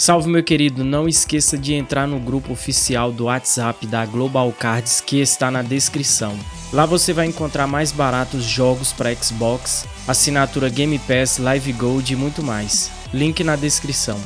Salve meu querido, não esqueça de entrar no grupo oficial do WhatsApp da Global Cards que está na descrição. Lá você vai encontrar mais baratos jogos para Xbox, assinatura Game Pass, Live Gold e muito mais. Link na descrição.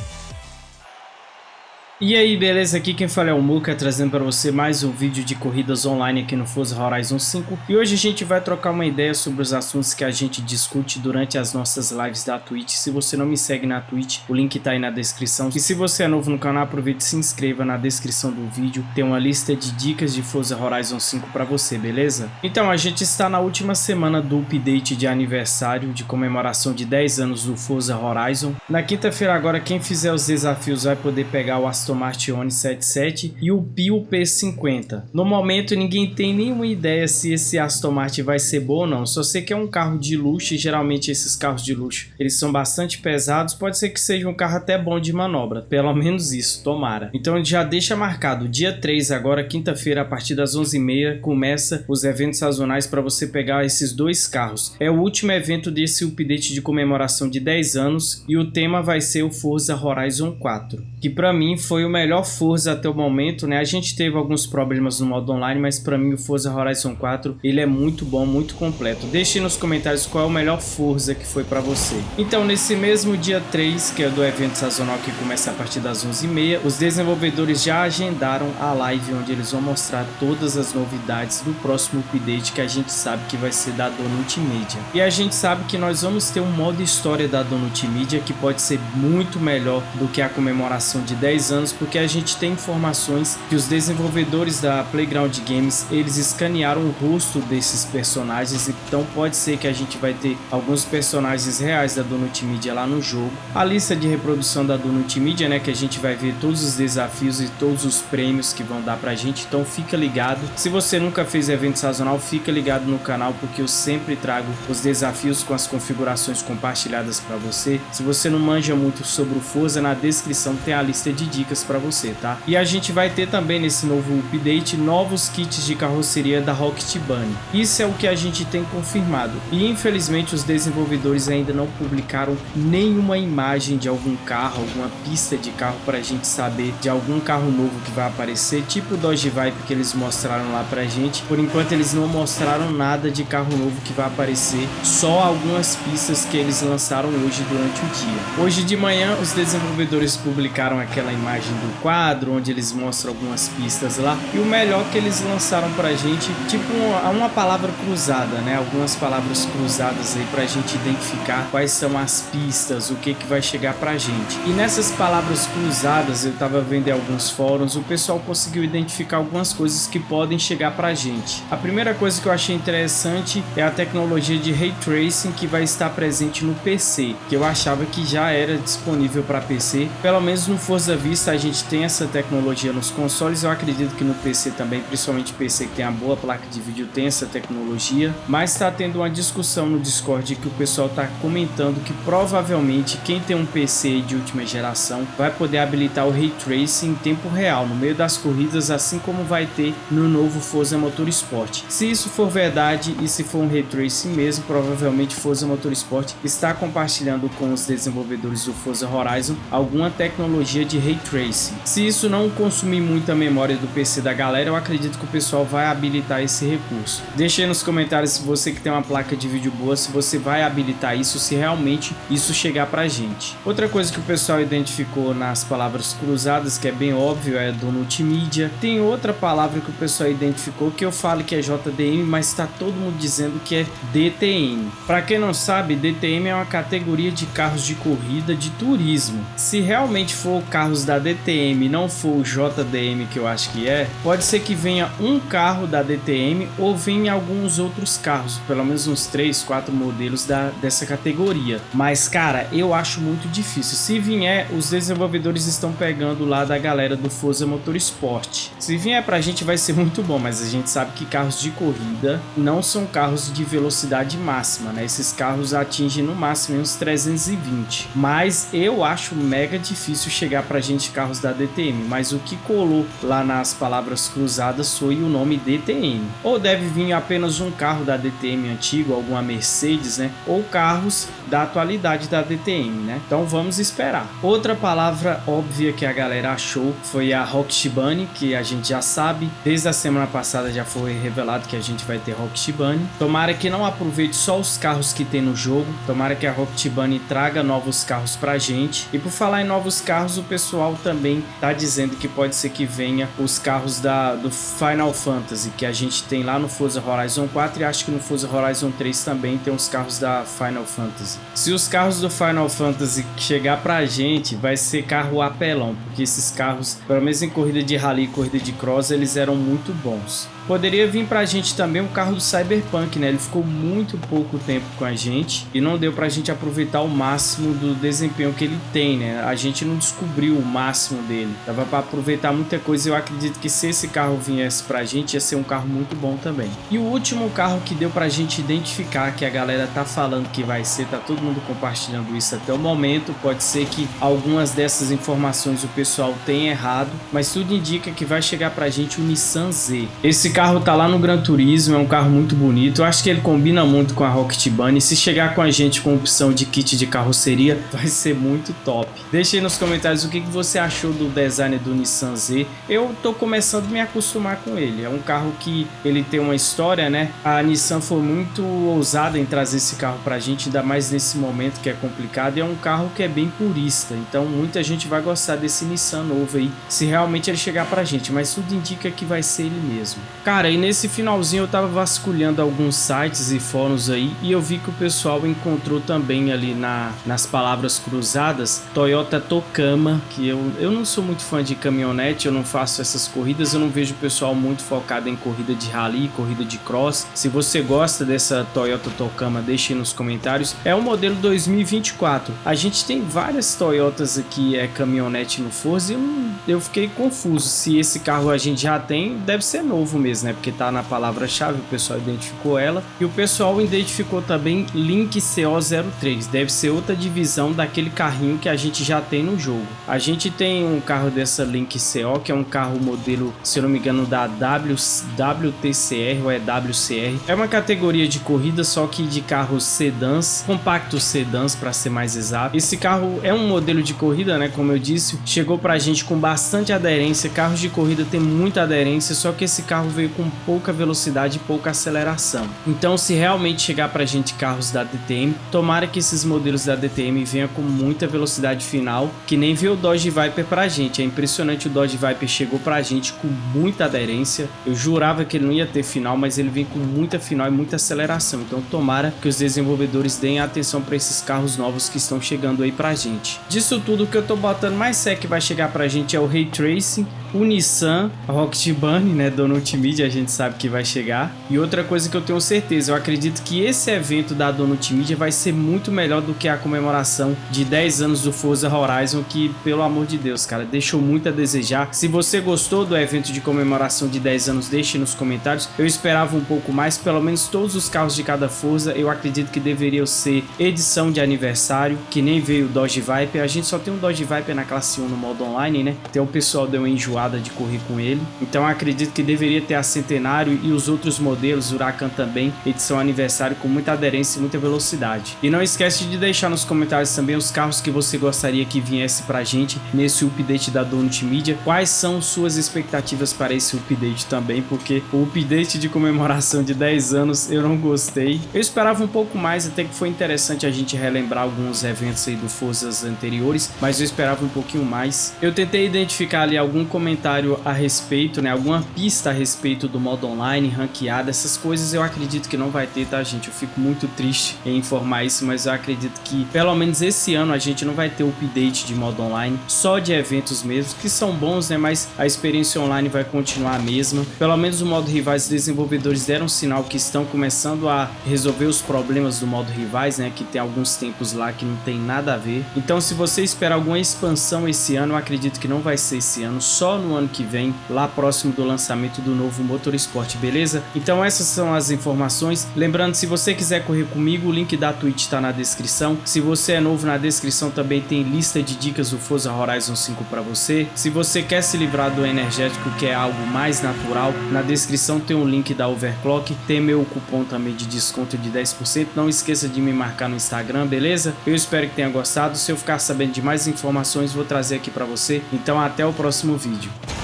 E aí, beleza? Aqui quem fala é o Muka, trazendo para você mais um vídeo de corridas online aqui no Forza Horizon 5. E hoje a gente vai trocar uma ideia sobre os assuntos que a gente discute durante as nossas lives da Twitch. Se você não me segue na Twitch, o link tá aí na descrição. E se você é novo no canal, aproveite e se inscreva na descrição do vídeo. Tem uma lista de dicas de Forza Horizon 5 para você, beleza? Então, a gente está na última semana do update de aniversário de comemoração de 10 anos do Forza Horizon. Na quinta-feira agora, quem fizer os desafios vai poder pegar o Aston Aston Martin One 77 e o Pio P50. No momento ninguém tem nenhuma ideia se esse Aston Martin vai ser bom ou não, só sei que é um carro de luxo e geralmente esses carros de luxo eles são bastante pesados, pode ser que seja um carro até bom de manobra, pelo menos isso, tomara. Então já deixa marcado, dia 3 agora, quinta-feira, a partir das 11h30, começa os eventos sazonais para você pegar esses dois carros. É o último evento desse update de comemoração de 10 anos e o tema vai ser o Forza Horizon 4, que para mim foi foi o melhor Forza até o momento, né? A gente teve alguns problemas no modo online, mas para mim o Forza Horizon 4, ele é muito bom, muito completo. Deixe nos comentários qual é o melhor Forza que foi para você. Então, nesse mesmo dia 3, que é do evento sazonal que começa a partir das 11h30, os desenvolvedores já agendaram a live onde eles vão mostrar todas as novidades do próximo update que a gente sabe que vai ser da Donut Media. E a gente sabe que nós vamos ter um modo história da Donut Media que pode ser muito melhor do que a comemoração de 10 anos porque a gente tem informações que os desenvolvedores da Playground Games eles escanearam o rosto desses personagens, então pode ser que a gente vai ter alguns personagens reais da Donut Media lá no jogo. A lista de reprodução da Donut Media, né, que a gente vai ver todos os desafios e todos os prêmios que vão dar pra gente, então fica ligado. Se você nunca fez evento sazonal, fica ligado no canal porque eu sempre trago os desafios com as configurações compartilhadas para você. Se você não manja muito sobre o Forza, na descrição tem a lista de dicas para você, tá? E a gente vai ter também nesse novo update novos kits de carroceria da Rocket Bunny. Isso é o que a gente tem confirmado. E infelizmente os desenvolvedores ainda não publicaram nenhuma imagem de algum carro, alguma pista de carro para a gente saber de algum carro novo que vai aparecer, tipo o Dodge Vibe que eles mostraram lá pra gente. Por enquanto eles não mostraram nada de carro novo que vai aparecer, só algumas pistas que eles lançaram hoje durante o dia. Hoje de manhã os desenvolvedores publicaram aquela imagem do quadro, onde eles mostram algumas pistas lá. E o melhor que eles lançaram pra gente, tipo uma, uma palavra cruzada, né? Algumas palavras cruzadas aí pra gente identificar quais são as pistas, o que que vai chegar pra gente. E nessas palavras cruzadas, eu tava vendo em alguns fóruns, o pessoal conseguiu identificar algumas coisas que podem chegar pra gente. A primeira coisa que eu achei interessante é a tecnologia de Ray Tracing que vai estar presente no PC, que eu achava que já era disponível para PC. Pelo menos no Forza Vista a gente tem essa tecnologia nos consoles, eu acredito que no PC também, principalmente PC que tem a boa placa de vídeo, tem essa tecnologia. Mas está tendo uma discussão no Discord que o pessoal está comentando que provavelmente quem tem um PC de última geração vai poder habilitar o Ray Tracing em tempo real, no meio das corridas, assim como vai ter no novo Forza Motorsport. Se isso for verdade e se for um Ray Tracing mesmo, provavelmente Forza Motorsport está compartilhando com os desenvolvedores do Forza Horizon alguma tecnologia de Ray Tracing se isso não consumir muita memória do PC da galera, eu acredito que o pessoal vai habilitar esse recurso. Deixe aí nos comentários se você que tem uma placa de vídeo boa, se você vai habilitar isso, se realmente isso chegar pra gente. Outra coisa que o pessoal identificou nas palavras cruzadas, que é bem óbvio, é do multimídia. Tem outra palavra que o pessoal identificou que eu falo que é JDM, mas está todo mundo dizendo que é DTM. Para quem não sabe, DTM é uma categoria de carros de corrida de turismo. Se realmente for carros da DTM, DTM não for o JDM que eu acho que é, pode ser que venha um carro da DTM ou venha alguns outros carros, pelo menos uns 3, 4 modelos da, dessa categoria. Mas cara, eu acho muito difícil. Se vier, os desenvolvedores estão pegando lá da galera do Forza Motorsport. Se vier pra gente vai ser muito bom, mas a gente sabe que carros de corrida não são carros de velocidade máxima, né? Esses carros atingem no máximo uns 320. Mas eu acho mega difícil chegar pra gente carro carros da DTM, mas o que colou lá nas palavras cruzadas foi o nome DTM. Ou deve vir apenas um carro da DTM antigo, alguma Mercedes, né? Ou carros da atualidade da DTM, né? Então vamos esperar. Outra palavra óbvia que a galera achou foi a Rock Shibane, que a gente já sabe, desde a semana passada já foi revelado que a gente vai ter Rock Shibane. Tomara que não aproveite só os carros que tem no jogo, tomara que a Rock Shibane traga novos carros pra gente. E por falar em novos carros, o pessoal também tá dizendo que pode ser que venha os carros da, do Final Fantasy, que a gente tem lá no Forza Horizon 4 e acho que no Forza Horizon 3 também tem os carros da Final Fantasy. Se os carros do Final Fantasy chegar pra gente, vai ser carro apelão, porque esses carros, pelo menos em corrida de rally e corrida de cross, eles eram muito bons. Poderia vir pra gente também o carro do Cyberpunk, né? Ele ficou muito pouco tempo com a gente e não deu pra gente aproveitar o máximo do desempenho que ele tem, né? A gente não descobriu o máximo dele. Dava pra aproveitar muita coisa eu acredito que se esse carro viesse pra gente ia ser um carro muito bom também. E o último carro que deu pra gente identificar que a galera tá falando que vai ser, tá todo mundo compartilhando isso até o momento. Pode ser que algumas dessas informações o pessoal tenha errado, mas tudo indica que vai chegar pra gente o Nissan Z. Esse carro tá lá no Gran Turismo, é um carro muito bonito. Eu acho que ele combina muito com a Rocket Bunny. Se chegar com a gente com opção de kit de carroceria, vai ser muito top. Deixe aí nos comentários o que, que você achou do design do Nissan Z. Eu tô começando a me acostumar com ele. É um carro que ele tem uma história, né? A Nissan foi muito ousada em trazer esse carro pra gente, ainda mais nesse momento que é complicado. E é um carro que é bem purista. Então muita gente vai gostar desse Nissan novo aí, se realmente ele chegar pra gente. Mas tudo indica que vai ser ele mesmo. Cara, e nesse finalzinho eu tava vasculhando alguns sites e fóruns aí e eu vi que o pessoal encontrou também ali na, nas palavras cruzadas Toyota Tocama, que eu, eu não sou muito fã de caminhonete, eu não faço essas corridas, eu não vejo o pessoal muito focado em corrida de rally, corrida de cross. Se você gosta dessa Toyota Tocama, deixe nos comentários. É um modelo 2024. A gente tem várias Toyotas aqui, é caminhonete no Forza e eu, eu fiquei confuso se esse carro a gente já tem, deve ser novo mesmo né? Porque tá na palavra-chave, o pessoal identificou ela. E o pessoal identificou também Link CO03. Deve ser outra divisão daquele carrinho que a gente já tem no jogo. A gente tem um carro dessa Link CO, que é um carro modelo, se eu não me engano, da w, WTCR ou é WCR. É uma categoria de corrida, só que de carros sedãs, compactos sedãs para ser mais exato. Esse carro é um modelo de corrida, né? Como eu disse, chegou pra gente com bastante aderência. Carros de corrida tem muita aderência, só que esse carro veio veio com pouca velocidade e pouca aceleração. Então, se realmente chegar para a gente carros da DTM, tomara que esses modelos da DTM venham com muita velocidade final, que nem veio o Dodge Viper para a gente. É impressionante o Dodge Viper chegou para a gente com muita aderência. Eu jurava que ele não ia ter final, mas ele vem com muita final e muita aceleração. Então, tomara que os desenvolvedores deem atenção para esses carros novos que estão chegando aí para a gente. Disso tudo, o que eu estou botando mais é que vai chegar para a gente é o Ray Tracing, o Nissan, Rocket Bunny, né, Donut Media, a gente sabe que vai chegar. E outra coisa que eu tenho certeza, eu acredito que esse evento da Donut Media vai ser muito melhor do que a comemoração de 10 anos do Forza Horizon, que, pelo amor de Deus, cara, deixou muito a desejar. Se você gostou do evento de comemoração de 10 anos, deixe nos comentários. Eu esperava um pouco mais, pelo menos todos os carros de cada Forza, eu acredito que deveriam ser edição de aniversário, que nem veio o Dodge Viper. A gente só tem um Dodge Viper na classe 1 no modo online, né? Então o pessoal deu uma enjoada de correr com ele. Então acredito que deveria ter a Centenário e os outros modelos, Huracan também, edição aniversário com muita aderência e muita velocidade. E não esquece de deixar nos comentários também os carros que você gostaria que viesse pra gente nesse update da Donut Media. Quais são suas expectativas para esse update também, porque o update de comemoração de 10 anos eu não gostei. Eu esperava um pouco mais, até que foi interessante a gente relembrar alguns eventos aí do Forzas anteriores, mas eu esperava um pouquinho mais. Eu tentei identificar ali algum comentário comentário a respeito, né, alguma pista a respeito do modo online, ranqueada, essas coisas eu acredito que não vai ter, tá gente? Eu fico muito triste em informar isso, mas eu acredito que pelo menos esse ano a gente não vai ter update de modo online, só de eventos mesmo, que são bons, né, mas a experiência online vai continuar a mesma. Pelo menos o modo rivais, os desenvolvedores deram sinal que estão começando a resolver os problemas do modo rivais, né, que tem alguns tempos lá que não tem nada a ver. Então se você esperar alguma expansão esse ano, eu acredito que não vai ser esse ano, só no ano que vem, lá próximo do lançamento do novo Motorsport, beleza? Então essas são as informações. Lembrando, se você quiser correr comigo, o link da Twitch está na descrição. Se você é novo, na descrição também tem lista de dicas do Forza Horizon 5 para você. Se você quer se livrar do energético, que é algo mais natural, na descrição tem um link da Overclock, tem meu cupom também de desconto de 10%. Não esqueça de me marcar no Instagram, beleza? Eu espero que tenha gostado. Se eu ficar sabendo de mais informações, vou trazer aqui para você. Então até o próximo vídeo.